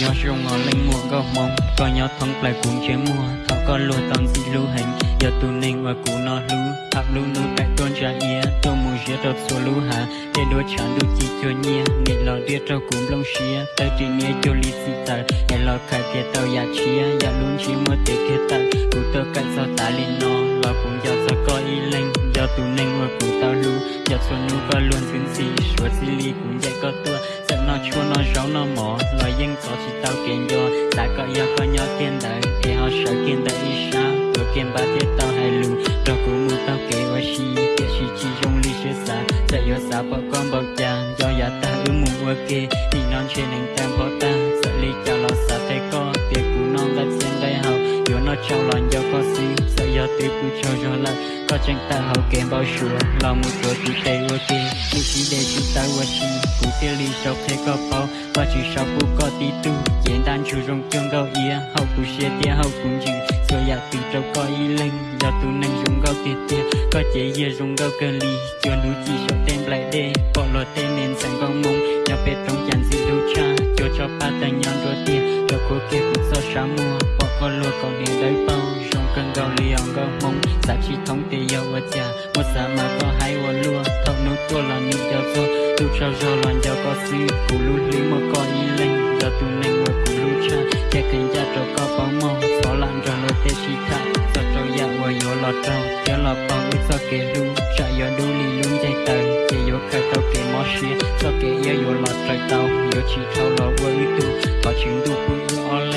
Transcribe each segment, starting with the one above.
nhớ rong ngõ lên mùa gò mong. Có nhớ thắng lại cũng chế mùa thao có lùi tầm gì lưu hành. Giờ tu ninh và cụ nó lú thập lưu nụ tại tôn trả ia tôi mù giết đột số lưu hạ để đôi chán đôi chỉ cho nhia. Nị lo đĩa trâu cũng lông xía tới chỉ nhia cho lý sĩ tờ hay lo khai kia tao ya chia ya luôn chỉ mua tiền kia tờ cụ tơ cạnh sao ta lên nó lo cũng giờ sao có ý linh tu nên và cụ tao lu giờ xuân nụ có luôn tuyến xì suốt xì li cũng dạy có tua sợ nó chua nó ráo nó mỏ lò dân có chỉ tao kiện do. Đã có yêu có nhỏ tiền đời để họ sợ kiện đời đi sao tôi kiện ba tiết tao hay lu Đó cũng mua tao kể hoa xì kể xì chỉ trong ly xưa xa sợ yêu xa bỏ con bọc chàng do giá ta ư mù ua kê đi non trên anh tam bỏ ta. Sợ ly chào lo xa thấy có, Tiếc cũng non gặp xin đây hậu Yêu nó trao lòng tôi cứ cho cho là có chẳng ta hậu kèm bao sure là một cửa thì tê ô tê. Như chỉ để chúng chi cũng tiêu ly trong thế bao. Và chỉ sau cũng có tí tu, diễn đàn chủ rộng tương gạo hậu cũng xe tia hậu cũng chừng rồi ya tình trong có ý linh giờ tu nâng rung gạo tiệt có chế ia rung gạo cơ cho núi chỉ sau tên lại đê bỏ lò tên nên sẵn con mông nhà bê trong chàng xin cha cho cho ba tay nhon rồi tia cho cô kia cũng sáng mua bỏ con lùa còn đến đấy bao cần cơn lì ông gạo mông giá chi thống tê yêu ở cha một sa mà có hai ô lúa. Thông nút tua là nước giờ vô tu trao giờ loạn giờ có suy cụ lú lý mà có y lên giờ tu nâng mà cụ lú cha cha cần cha cho có bao mong xóa lặng cho lo tê chi ta cho cho ya và yo lọt trâu cho lọt bao ước cho kê lu. Cha yo đu lì luôn dây tờ kê yo khai tao kê mò xia cho kê ya yo lọt trời tao yo chỉ thâu lọ vơ tu. Có chuyện tu cũng ư lên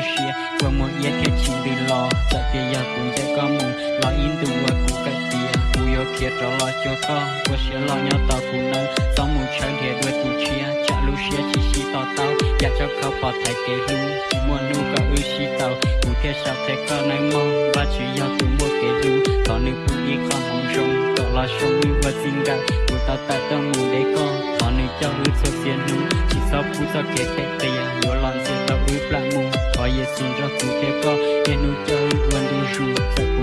xia qua một yết cái chim đi lo tại kia giờ cũng sẽ có mù lo in từ qua cũng cái tia cú yêu kia trở lo cho có qua xia lo nhau tao cũng nâng sống mù chơi để đuôi tụ chia. Chả lu xia, chỉ xí tao dạ tao. Giá cho khó bỏ thay kế lu chỉ muốn nu có ư xí tao cú kia sao thế có nơi mong? Và chỉ do tụ mua kế lu có nữ phụ y không hồng rung tỏ lo sống như và xinh gặp cú tao ta tao mù để con có nữ cho ư sơ tiền lu chỉ sau cú sao kế thế tiền yo lon xiên tao ư plan mù có ye xin cho cụ kia có ye nu cho ư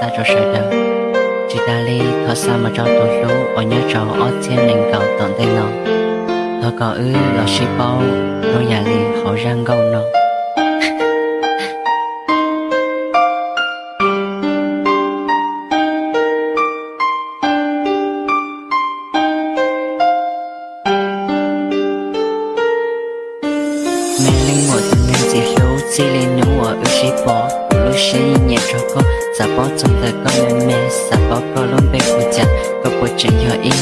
xa cho sợ đờ chỉ ta li thọ xa mà cho tổ lũ ở nhớ trò ở trên nền cầu tận tay nó thọ có ư lọ xí bao nó nhà li họ răng gâu nó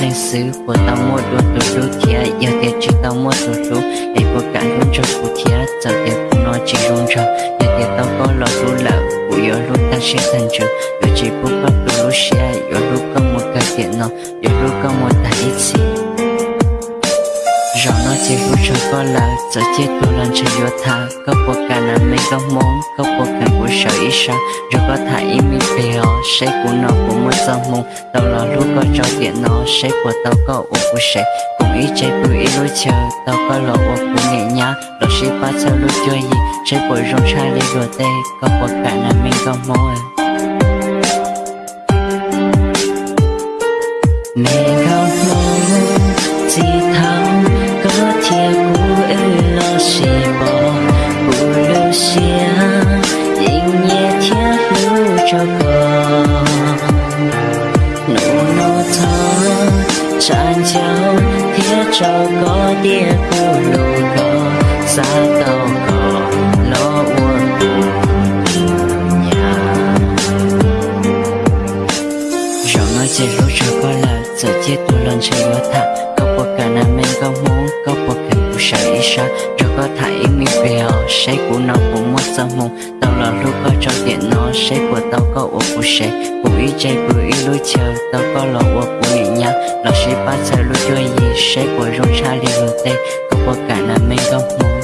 chuyện nhỏ xứ của tao mua đồ tụ lú kia. Giờ tiền chỉ tao mua tụ lú để có cả luôn cho của kia. Giờ tiền cũng nói chỉ luôn cho, giờ tiền tao có lo lú lợ của yo luôn ta sẽ thành trường có là sợ chết tôi lên chơi vô tha. Có bộ cả là mấy có món có bộ cả của sợ ý sao? Rồi có thả ý mi bèo sẽ của nó của một giờ mông tao là lúc có cho tiền nó, sẽ của tao có ủ của sẽ. Cùng ý chạy của ý lối chờ tao có lộ ô của nghệ nhá đó sẽ ba sao lúc chơi gì sẽ của rong sai đi rồi tê. Có bộ cả là mấy có món mình có nụ nô thơ cho anh cháu thiết cho có tia cô nụ cờ xa cầu cò nó uống nhà cho nó chỉ lúc cho có là giờ chết tôi lần chơi quá thẳng có một cả nam em có muốn có một cái của sai isa cho có thấy mi bèo sai của nó cũng mất ra mong là lúc có cho điện nó sẽ của tao có ở của sẽ. Của ý chạy của ý lối chờ, tao có lò ở của ý nhá là sẽ bắt giờ lối chơi gì, sẽ của rong xa liền lối tê có bộ cả là mình có muốn.